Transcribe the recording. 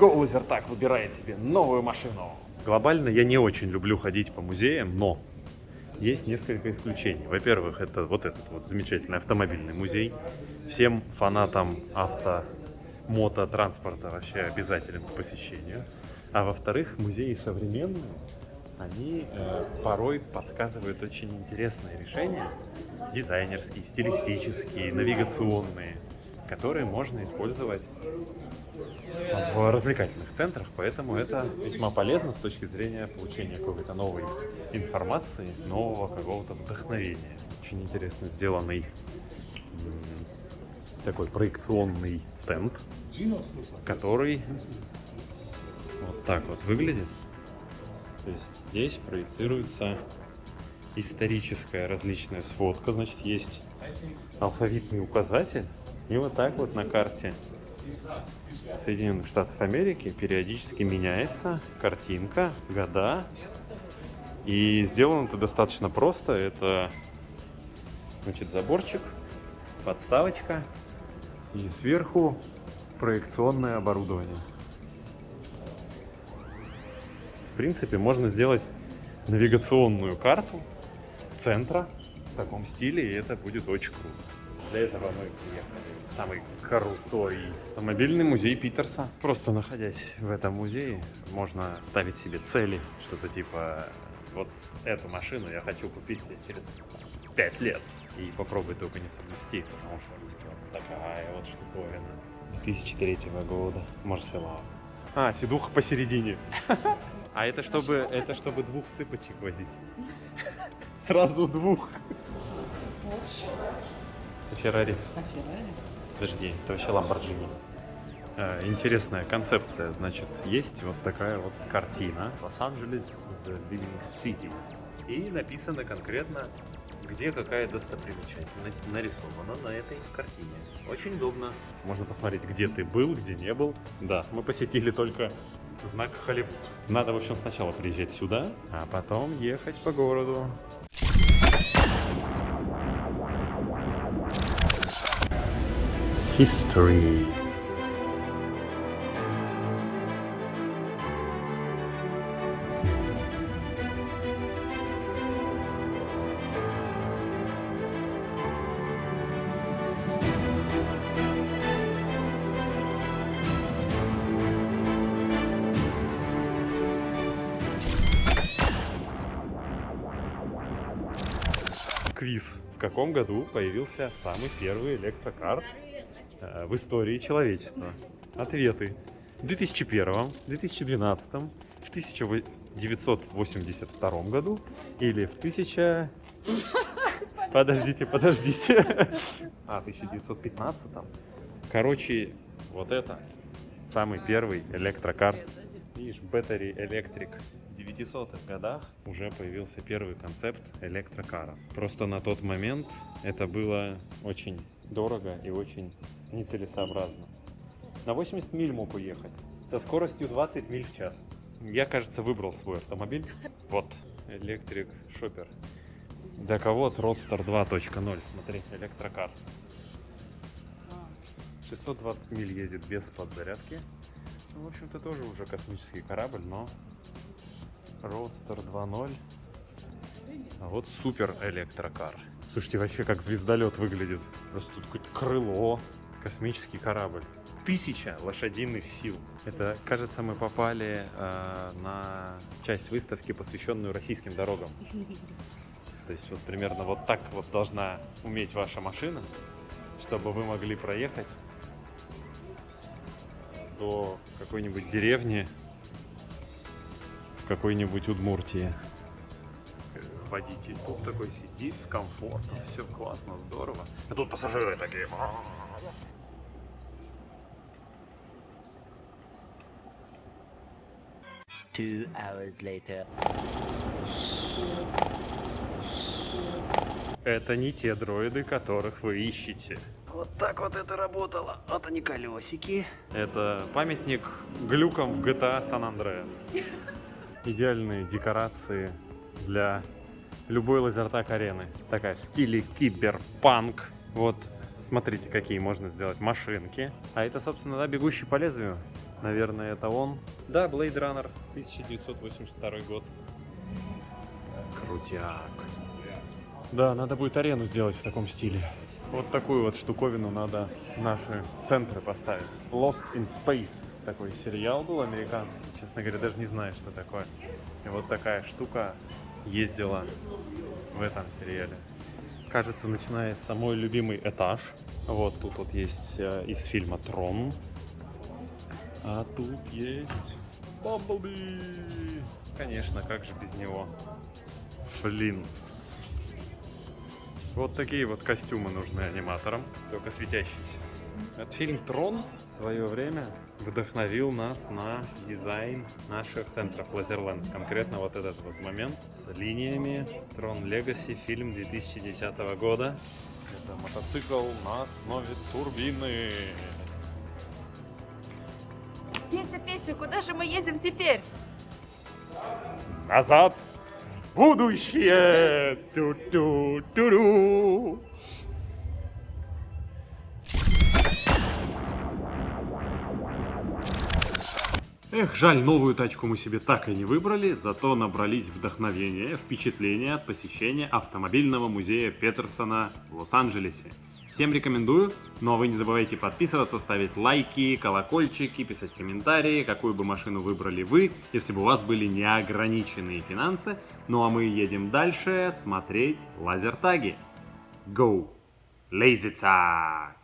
Go Лазертаг выбирает себе новую машину. Глобально я не очень люблю ходить по музеям, но есть несколько исключений. Во-первых, это вот этот вот замечательный автомобильный музей. Всем фанатам авто, мото, транспорта вообще обязателен к посещению. А во-вторых, музеи современные, они э, порой подсказывают очень интересные решения, дизайнерские, стилистические, навигационные, которые можно использовать в развлекательных центрах, поэтому это весьма полезно с точки зрения получения какой-то новой информации, нового какого-то вдохновения. Очень интересно сделанный такой проекционный стенд, который вот так вот выглядит. То есть здесь проецируется историческая различная сводка, значит есть алфавитный указатель, и вот так вот на карте Соединенных Штатов Америки периодически меняется картинка, года. И сделано это достаточно просто. Это значит, заборчик, подставочка и сверху проекционное оборудование. В принципе, можно сделать навигационную карту центра в таком стиле, и это будет очень круто. Для этого мы приехали самый крутой автомобильный музей Питерса. Просто находясь в этом музее, можно ставить себе цели, что-то типа вот эту машину я хочу купить себе через 5 лет. И попробуй только не соблюсти, потому что такая вот штуковина. 2003 года. Марселау. А, сидуха посередине. А это чтобы, это чтобы двух цыпочек возить. Сразу двух. Это Феррари. А Феррари? Подожди, это вообще Ламборджини. Э, интересная концепция. Значит, есть вот такая вот картина. Лос-Анджелес The Living City. И написано конкретно, где какая достопримечательность нарисована на этой картине. Очень удобно. Можно посмотреть, где ты был, где не был. Да, мы посетили только знак Холливуд. Надо, в общем, сначала приезжать сюда, а потом ехать по городу. History. Квиз. В каком году появился самый первый электрокар в истории человечества. Ответы. В 2001, 2012, в 1982 году или в 1000... Подождите, подождите. А, 1915 Короче, вот это самый первый электрокар. Видишь, Battery Electric. В 900-х годах уже появился первый концепт электрокара. Просто на тот момент это было очень дорого и очень нецелесообразно. На 80 миль мог уехать, со скоростью 20 миль в час. Я, кажется, выбрал свой автомобиль. Вот, электрик шопер. Для кого Roadster 2.0, смотри, электрокар. 620 миль едет без подзарядки. Ну, в общем-то, тоже уже космический корабль, но Roadster 2.0. А вот супер электрокар. Слушайте, вообще как звездолет выглядит. Просто тут какое-то крыло, космический корабль. Тысяча лошадиных сил. Это, кажется, мы попали э, на часть выставки, посвященную российским дорогам. То есть вот примерно вот так вот должна уметь ваша машина, чтобы вы могли проехать до какой-нибудь деревни в какой-нибудь Удмуртии водитель тут такой сидит с комфортом, все классно, здорово. А тут пассажиры такие. Two hours later. Это не те дроиды, которых вы ищете. Вот так вот это работало. Вот они колесики. Это памятник глюкам в GTA San Andreas. Идеальные декорации для любой лазертак арены. Такая в стиле киберпанк. Вот, смотрите, какие можно сделать машинки. А это, собственно, да, бегущий по лезвию. Наверное, это он. Да, Blade Runner, 1982 год. Крутяк. Да, надо будет арену сделать в таком стиле. Вот такую вот штуковину надо наши центры поставить. Lost in Space такой сериал был американский. Честно говоря, даже не знаю, что такое. И вот такая штука ездила в этом сериале. Кажется, начинается мой любимый этаж. Вот тут вот есть э, из фильма Трон. А тут есть Бамблби. Конечно, как же без него. Флинт. Вот такие вот костюмы нужны аниматорам, только светящиеся. Этот фильм «Трон» в свое время вдохновил нас на дизайн наших центров Лазерленд. Конкретно вот этот вот момент с линиями «Трон Легаси», фильм 2010 года. Это мотоцикл на основе турбины. Петя, Петя, куда же мы едем теперь? Назад в будущее! Ту-ту-ту-ру! Эх, жаль, новую тачку мы себе так и не выбрали, зато набрались вдохновения, впечатления от посещения автомобильного музея Петерсона в Лос-Анджелесе. Всем рекомендую, но вы не забывайте подписываться, ставить лайки, колокольчики, писать комментарии, какую бы машину выбрали вы, если бы у вас были неограниченные финансы. Ну а мы едем дальше смотреть лазертаги. Go! Lazy tag!